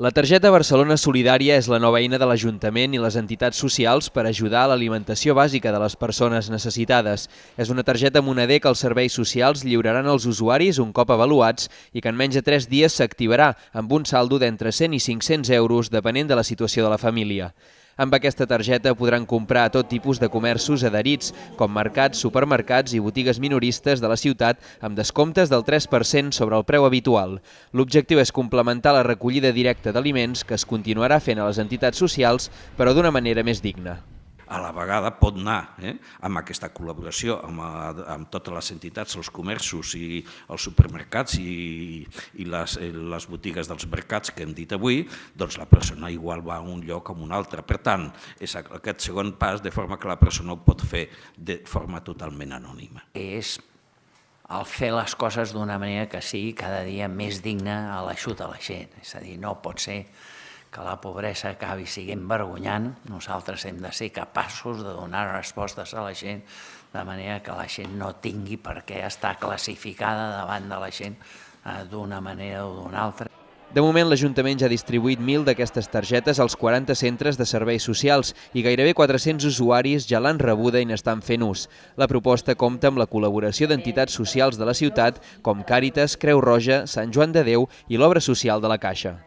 La targeta Barcelona Solidària és la nova eina de l'Ajuntament i les entitats socials per ajudar a l'alimentació bàsica de les persones necessitades. És una targeta moneder que els serveis socials lliuraran als usuaris un cop avaluats i que en menys de 3 dies s'activarà amb un saldo d'entre 100 i 500 euros depenent de la situació de la família. Amb aquesta targeta podran comprar a tot tipus de comerços adherits, com mercats, supermercats i botigues minoristes de la ciutat amb descomptes del 3% sobre el preu habitual. L'objectiu és complementar la recollida directa d'aliments que es continuarà fent a les entitats socials, però d'una manera més digna a la vegada pot anar eh, amb aquesta col·laboració amb, amb totes les entitats, els comerços i els supermercats i, i les, eh, les botigues dels mercats que hem dit avui, doncs la persona igual va a un lloc o a un altre. Per tant, és aquest segon pas de forma que la persona ho pot fer de forma totalment anònima. És el fer les coses d'una manera que sigui cada dia més digna a l'aixut a la gent. És a dir, no pot ser que la pobresa acabi siguent vergonyant, nosaltres hem de ser capaços de donar respostes a la gent de manera que la gent no tingui per què estar classificada davant de la gent eh, d'una manera o d'una altra. De moment, l'Ajuntament ja ha distribuït 1.000 d'aquestes targetes als 40 centres de serveis socials i gairebé 400 usuaris ja l'han rebuda i n'estan fent ús. La proposta compta amb la col·laboració d'entitats socials de la ciutat com Càritas, Creu Roja, Sant Joan de Déu i l'Obra Social de la Caixa.